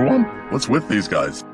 One? What's with these guys?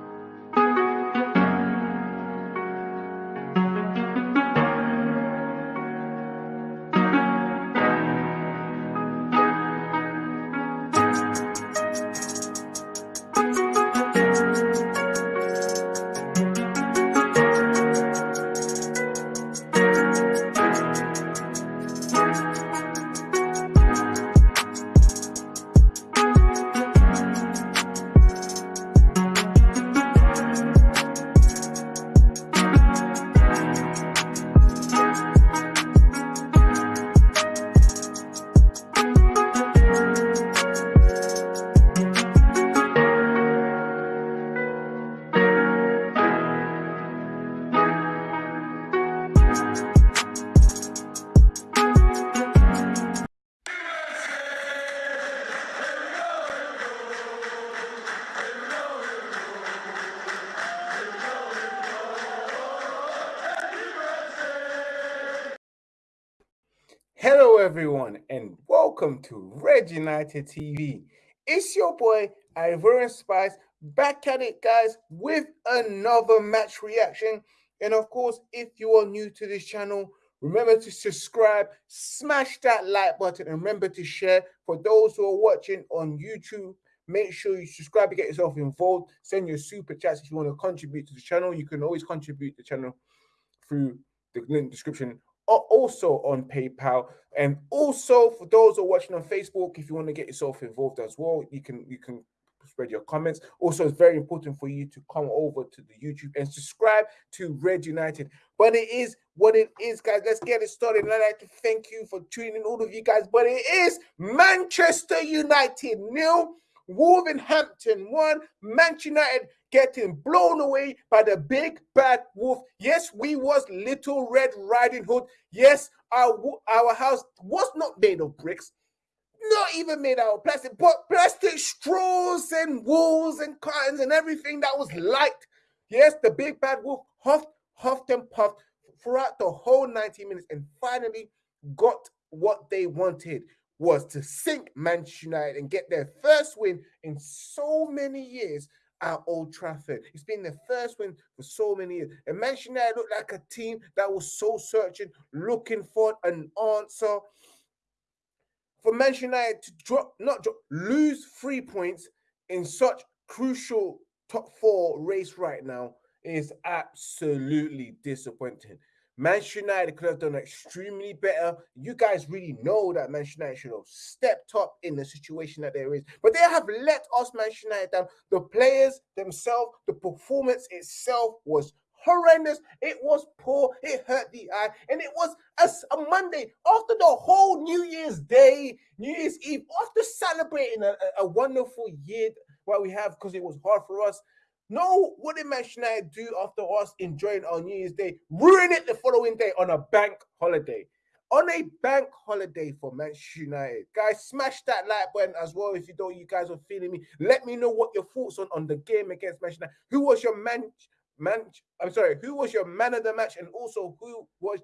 Everyone, and welcome to Red United TV. It's your boy Ivorian Spice back at it, guys, with another match reaction. And of course, if you are new to this channel, remember to subscribe, smash that like button, and remember to share. For those who are watching on YouTube, make sure you subscribe to get yourself involved. Send your super chats if you want to contribute to the channel. You can always contribute to the channel through the link description also on PayPal. And also for those who are watching on Facebook, if you want to get yourself involved as well, you can you can spread your comments. Also, it's very important for you to come over to the YouTube and subscribe to Red United. But it is what it is, guys. Let's get it started. And I'd like to thank you for tuning in, all of you guys. But it is Manchester United nil, Wolverhampton one, Manchester United getting blown away by the big bad wolf. Yes, we was little red riding hood. Yes, our our house was not made of bricks, not even made out of plastic, but plastic straws and walls and curtains and everything that was light. Yes, the big bad wolf huffed, huffed and puffed throughout the whole 90 minutes and finally got what they wanted was to sink Manchester United and get their first win in so many years at Old Trafford. It's been the first win for so many years. And Manchester United looked like a team that was so searching, looking for an answer. For Manchester United to drop, not drop, lose three points in such crucial top four race right now is absolutely disappointing. Manchester United could have done extremely better. You guys really know that Manchester United should have stepped up in the situation that there is. But they have let us Manchester United down. The players themselves, the performance itself was horrendous. It was poor. It hurt the eye. And it was a, a Monday after the whole New Year's Day, New Year's Eve, after celebrating a, a wonderful year what we have because it was hard for us. No, what did Manchester United do after us enjoying our New Year's Day? Ruin it the following day on a bank holiday. On a bank holiday for Manchester United. Guys, smash that like button as well if you don't, you guys are feeling me. Let me know what your thoughts on, on the game against Manchester United. Who was your man, man, I'm sorry, who was your man of the match? And also who was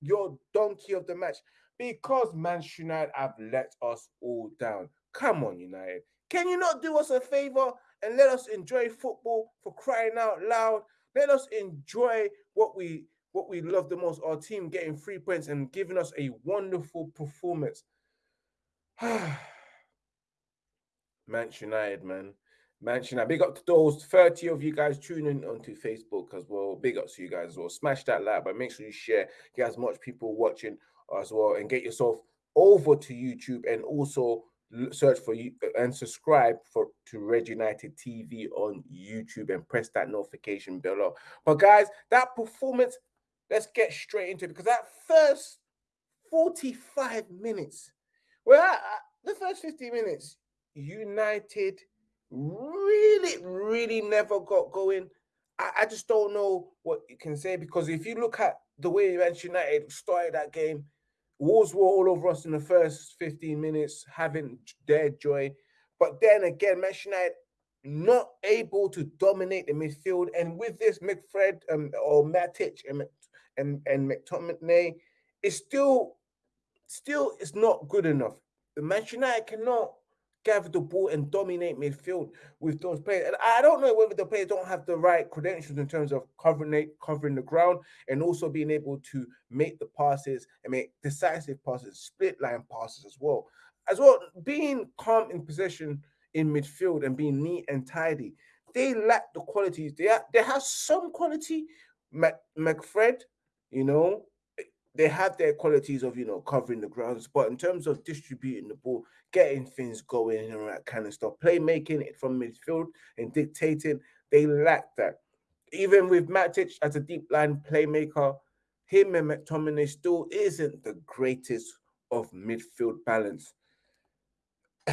your donkey of the match? Because Manchester United have let us all down. Come on, United. Can you not do us a favor? And let us enjoy football for crying out loud. Let us enjoy what we what we love the most, our team getting three points and giving us a wonderful performance. Manchester United, man. Manchester United. Big up to those 30 of you guys tuning onto Facebook as well. Big up to you guys as well. Smash that like, but make sure you share, get as much people watching as well, and get yourself over to YouTube and also search for you uh, and subscribe for to Red United TV on YouTube and press that notification bell But guys, that performance, let's get straight into it because that first 45 minutes, well, the first 50 minutes, United really, really never got going. I, I just don't know what you can say because if you look at the way Manchester United started that game, Wolves were all over us in the first 15 minutes, having their joy. But then again, Manchester United not able to dominate the midfield. And with this, McFred um, or Matic and and, and McTominay, it's still still it's not good enough. The Manchester United cannot gather the ball and dominate midfield with those players. And I don't know whether the players don't have the right credentials in terms of covering covering the ground and also being able to make the passes and make decisive passes, split line passes as well. As well, being calm in possession in midfield and being neat and tidy. They lack the qualities. They have, they have some quality. Mac, McFred, you know, they have their qualities of you know covering the grounds, but in terms of distributing the ball, getting things going and that kind of stuff, playmaking it from midfield and dictating, they lack that. Even with Matic as a deep line playmaker, him and McTominay still isn't the greatest of midfield balance.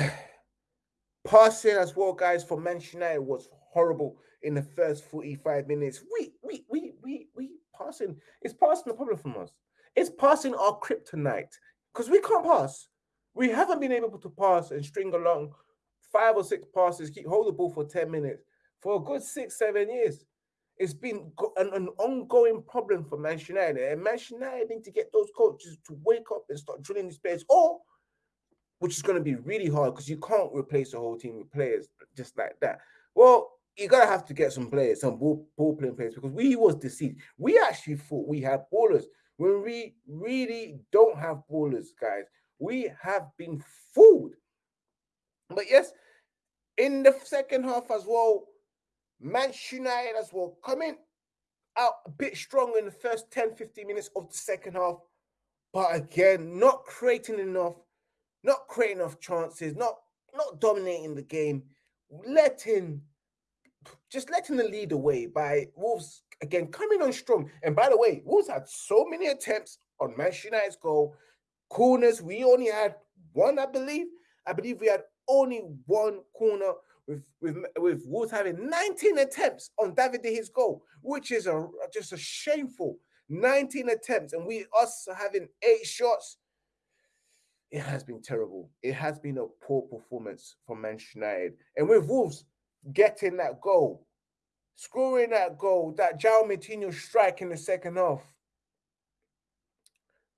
Passing as well, guys, for Manchester United was horrible in the first 45 minutes. We we we we we passing. It's passing the problem from us. It's passing our kryptonite because we can't pass. We haven't been able to pass and string along five or six passes, keep hold the ball for 10 minutes for a good six, seven years. It's been an, an ongoing problem for Manchester United. And Manchester United need to get those coaches to wake up and start drilling these players, or which is going to be really hard because you can't replace the whole team with players just like that. Well, you're gonna have to get some players, some ball, ball playing players, because we was deceived. We actually thought we had ballers when we really don't have ballers, guys. We have been fooled. But yes, in the second half as well, Manchester United as well coming out a bit strong in the first 10 15 minutes of the second half. But again, not creating enough, not creating enough chances, not not dominating the game, letting just letting the lead away by Wolves again coming on strong. And by the way, Wolves had so many attempts on Manchester United's goal. Corners, we only had one, I believe. I believe we had only one corner with with with Wolves having 19 attempts on David De Gea's goal, which is a just a shameful 19 attempts, and we us having eight shots. It has been terrible. It has been a poor performance from Manchester United, and with Wolves getting that goal, scoring that goal, that João Moutinho strike in the second half,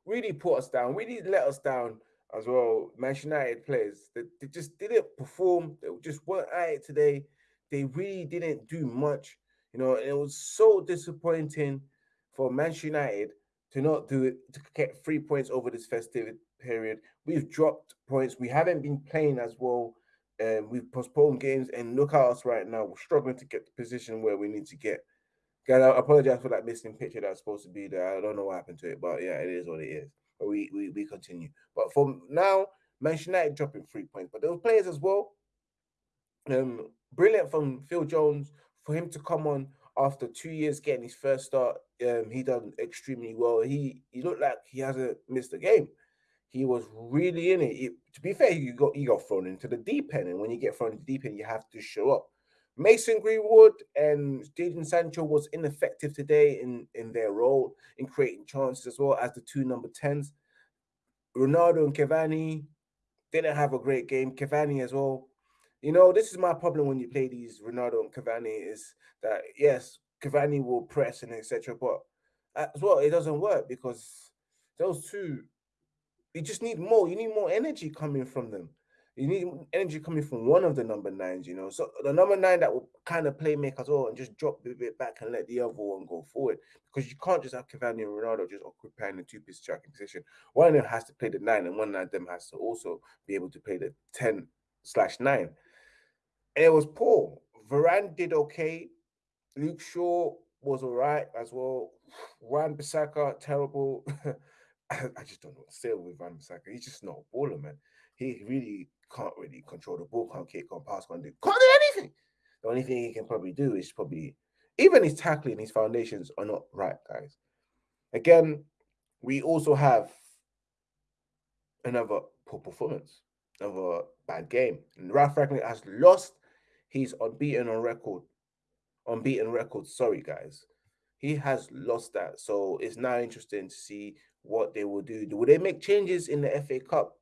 really put us down, really let us down as well. Manchester United players, they, they just didn't perform. They just weren't at it today. They really didn't do much. You know, it was so disappointing for Manchester United to not do it to get three points over this festive period. We've dropped points. We haven't been playing as well and we've postponed games. And look at us right now. We're struggling to get the position where we need to get. Guys, I apologize for that missing picture that's supposed to be there. I don't know what happened to it, but yeah, it is what it is. But we we, we continue. But from now, Manchester United dropping three points. But those players as well. Um, brilliant from Phil Jones for him to come on after two years getting his first start. Um, he done extremely well. He he looked like he hasn't missed a game he was really in it. To be fair, you got you got thrown into the deep end, and when you get thrown into the deep end, you have to show up. Mason Greenwood and Jadon Sancho was ineffective today in in their role in creating chances as well as the two number tens. Ronaldo and Cavani didn't have a great game. Cavani as well. You know, this is my problem when you play these Ronaldo and Cavani is that yes, Cavani will press and etc. But as well, it doesn't work because those two you just need more. You need more energy coming from them. You need energy coming from one of the number nines, you know. So the number nine that will kind of play make as well and just drop a bit back and let the other one go forward. Because you can't just have Cavani and Ronaldo just occupying the two piece striking position. One of them has to play the nine, and one of them has to also be able to play the 10 slash nine. And it was poor. Varane did okay. Luke Shaw was all right as well. Wan Bissaka, terrible. I, just don't know what to say with Wan-Bissaka. He's just not a baller, man. He really can't really control the ball, can't kick, can't pass, can't do, can't do anything. The only thing he can probably do is probably even his tackling, his foundations are not right, guys. Again, we also have another poor performance, another bad game. And Rangnick has lost. He's unbeaten on record. Unbeaten record. Sorry, guys. He has lost that. So it's now interesting to see what they will do. Will they make changes in the FA Cup?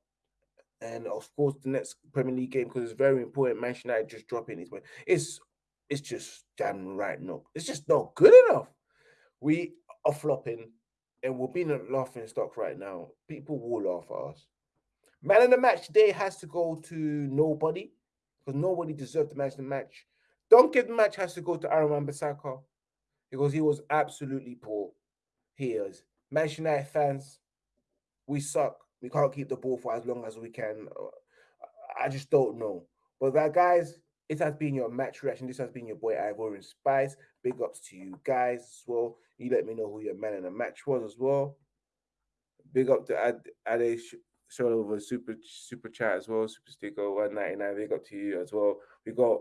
And of course, the next Premier League game because it's very important. Manchester United just dropping his way. It's it's just damn right no. It's just not good enough. We are flopping, and we're being a laughing stock right now. People will laugh at us. Man of the match today has to go to nobody because nobody deserved to match the match. Donkey of the match has to go to Aaron Wan-Bissaka because he was absolutely poor. He is. Manchester United fans, we suck. We can't keep the ball for as long as we can. I just don't know. But that, guys, it has been your match reaction. This has been your boy Ivorian Spice. Big ups to you guys as well. You let me know who your man in the match was as well. Big up to Ad Ade show over super super chat as well. Super sticker 199. Big up to you as well. We got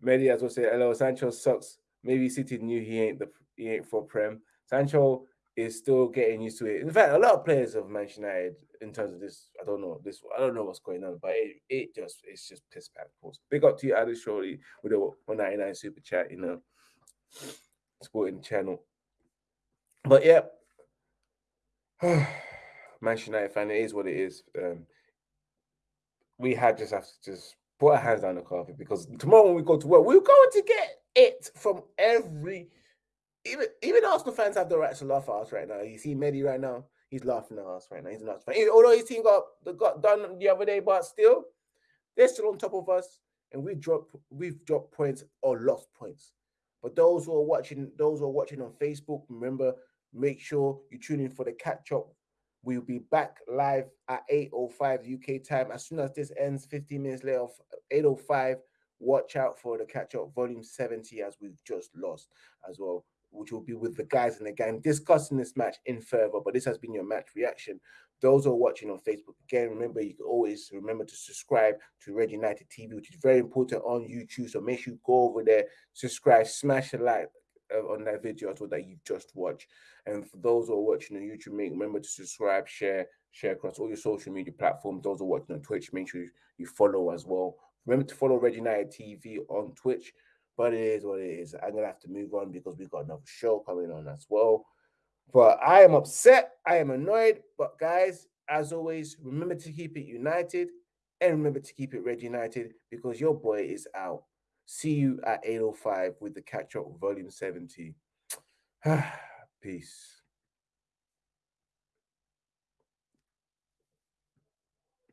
Medi as well say hello. Sancho sucks. Maybe City knew he ain't the he ain't for Prem. Sancho is still getting used to it. In fact, a lot of players of Manchester United, in terms of this, I don't know this, I don't know what's going on, but it, it just it's just piss. Pause. Big up to you, Adi Shorty, with a 199 super chat, you know, supporting channel. But yeah, Manchester United fan, it is what it is. Um, we had just have to just put our hands down the carpet because tomorrow when we go to work, we're going to get it from every even even Arsenal fans have the right to laugh at us right now. You see Medi right now, he's laughing at us right now. He's not although his team got got done the other day, but still, they're still on top of us, and we dropped we've dropped points or lost points. But those who are watching, those who are watching on Facebook, remember, make sure you tune in for the catch up. We'll be back live at 8:05 UK time as soon as this ends. 15 minutes later, 8:05. Watch out for the catch up volume 70 as we've just lost as well which will be with the guys in the game discussing this match in further. But this has been your match reaction. Those are watching on Facebook, again, remember you can always remember to subscribe to Red United TV, which is very important on YouTube. So make sure you go over there, subscribe, smash a like uh, on that video as well that you just watched. And for those who are watching on YouTube, make remember to subscribe, share, share across all your social media platforms. Those who are watching on Twitch, make sure you follow as well. Remember to follow Red United TV on Twitch. But it is what it is. I'm gonna have to move on because we've got another show coming on as well. But I am upset. I am annoyed. But guys, as always, remember to keep it united and remember to keep it red united because your boy is out. See you at 805 with the catch up volume 70. Peace.